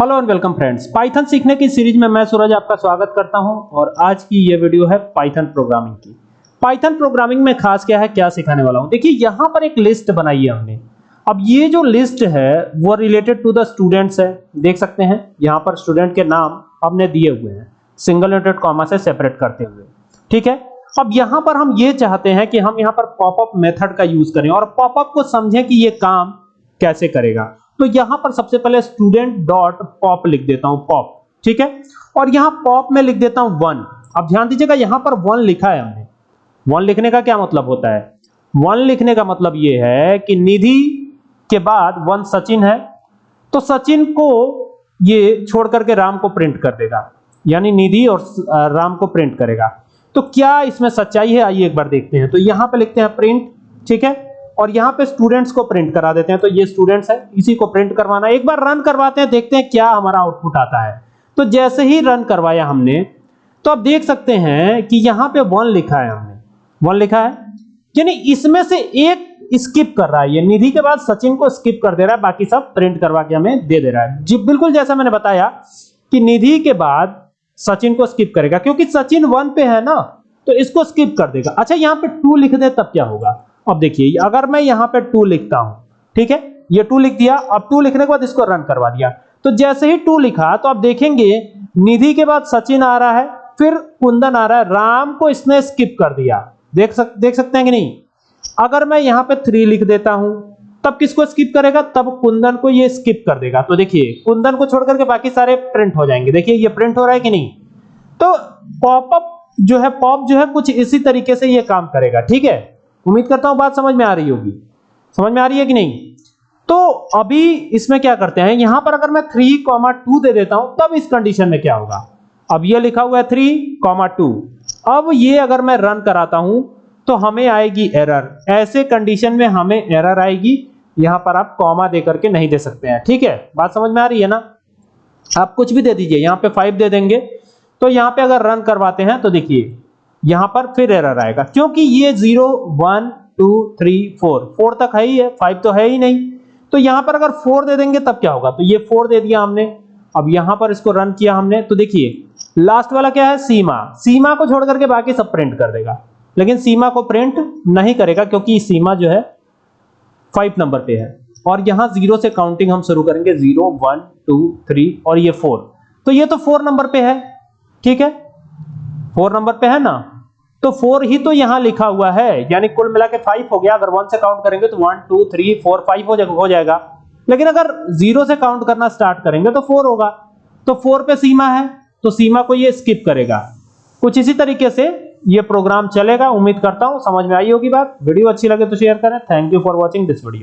Hello and welcome friends Python सीखने की series में मैं सूरज आपका स्वागत करता हूँ और आज की ये वीडियो है पाइथन प्रोग्रामिंग की। पाइथन प्रोग्रामिंग में खास क्या है, क्या सिखाने वाला हूँ? देखिए, यहाँ पर एक लिस्ट बनाई है हमने। अब ये जो लिस्ट है, वो रिलेटेड टू द स्टूडेंट्स है। देख सकते हैं, यहाँ पर स्टूडेंट के नाम हमने दिए हुए हैं। सिंगल नोटेड कॉमा से सेपरेट करते हुए। ठीक है? अब यहाँ पर हम ये चाहते हैं कि हम यहाँ पर पॉपअप मेथड का यूज़ करें और पॉपअप को समझें कि ये काम कैसे करेगा। तो यहाँ पर सबसे पहले स्टूडेंट डॉट पॉप लिख देता हूँ पॉप ठीक है? और यहाँ पॉप में लिख देता हूँ वन अब ध्यान दीजिएगा, यहाँ पर वन लिखा है हमने। वन लिखने का क्या मतलब होता है? वन लिखने का मतलब यह है कि निधि के बाद वन सचिन है तो सचिन को ये छोड़ करके राम को प्रिंट कर देगा। यानी निधि और राम को प्रिंट करेगा। तो क्या इसमें सच्चाई है? आइए एक बार देखते हैं। तो यहाँ पे लिखते हैं प्रिंट ठीक है? और यहाँ पे स्टूडेंट्स को प्रिंट करा देते हैं। तो ये स्टूडेंट्स है, इसी को प्रिंट करवाना एक बार रन करवाते हैं, देखते हैं क्या हमारा आउटपुट आता है। तो जैसे ही रन करवाया हमने तो आप देख सकते हैं कि यहाँ पे वन लिखा है हमने। वन लिखा है। यानी इसमें से एक स्किप कर रहा है। ये निधि के बाद सचिन को स्किप कर दे रहा है, बाकी सब प्रिंट करवा के हमें दे दे रहा है। जी, बिल्कुल जैसा मैंने बताया कि निधि के बाद सचिन को स्किप करेगा, क्योंकि सचिन वन पे है ना तो इसको स्किप कर देगा। अच्छा यहाँ पे टू लिख दे, तब क्या होगा? अब देखिए अगर मैं यहाँ पे टू लिखता हूँ, ठीक है? ये टू लिख दिया, अब टू लिखने के बाद इसको रन करवा दिया। तो जैसे ही टू लिखा तो आप देखेंगे, निधि के बाद सचिन आ रहा है, फिर कुंदन आ रहा है, राम को इसने स्किप कर दिया। देख सक, देख सकते हैं कि नहीं? अगर मैं यहाँ पे थ्री लिख देता हूँ, तब किसको स्किप करेगा? तब कुंदन को ये स्किप कर देगा। तो देखिए, कुंदन को छोड़ करके बाकी सारे प्रिंट हो जाएँगे। देखिए, ये प्रिंट हो रहा है कि नहीं? तो पॉपअप जो है पॉप जो है, कुछ इसी तरीके से ये काम करेगा, ठीक है? उम्मीद करता हूँ बात समझ में आ रही होगी। समझ में आ रही है कि नहीं? तो अभी इसमें क्या करते हैं? यहाँ पर अगर मैं थ्री कॉमा टू दे देता हूँ, तब इस कंडीशन में क्या होगा? अब ये लिखा हुआ है थ्री कॉमा टू अब ये अगर मैं रन कराता हूँ तो हमें आएगी एरर ऐसे कंडीशन में हमें एरर आएगी। यहाँ पर आप कॉमा दे करके नहीं दे सकते हैं। ठीक है? बात समझ में आ रही है ना? आप कुछ भी दे दीजिए। यहाँ पे फाइव दे देंगे। तो यहाँ पे अगर रन करवाते हैं तो देखिए यहाँ पर फिर एरर आएगा, क्योंकि ये zero one two three four four तक है ही है फाइव तो है ही नहीं। तो यहाँ पर अगर फोर दे देंगे, तब क्या होगा? तो ये फोर दे दिया हमने। अब यहाँ पर इसको रन किया हमने तो देखिए लास्ट वाला क्या है? सीमा। सीमा को छोड़ करके बाकी सब प्रिंट कर देगा। लेकिन सीमा को प्रिंट नहीं करेगा, क्योंकि सीमा जो है फाइव नंबर पे है। और यहाँ ज़ीरो से काउंटिंग हम शुरू करेंगे ज़ीरो वन टू थ्री और ये फोर तो ये तो फोर नंबर पे है, ठीक है? फोर नंबर पे है ना? तो फोर ही तो यहाँ लिखा हुआ है। यानी कुल मिला के फाइव हो गया। अगर वन से काउंट करेंगे तो one two three four five हो जाएगा हो जाएगा। लेकिन अगर ज़ीरो से काउंट करना स्टार्ट करेंगे तो फोर होगा। तो फोर पे सीमा है। तो सीमा को ये स्किप करेगा। कुछ इसी तरीके से ये प्रोग्राम चलेगा। उम्मीद करता हूँ समझ में आई होगी बात। वीडियो अच्छी लगे तो शेयर करें। Thank you for watching this video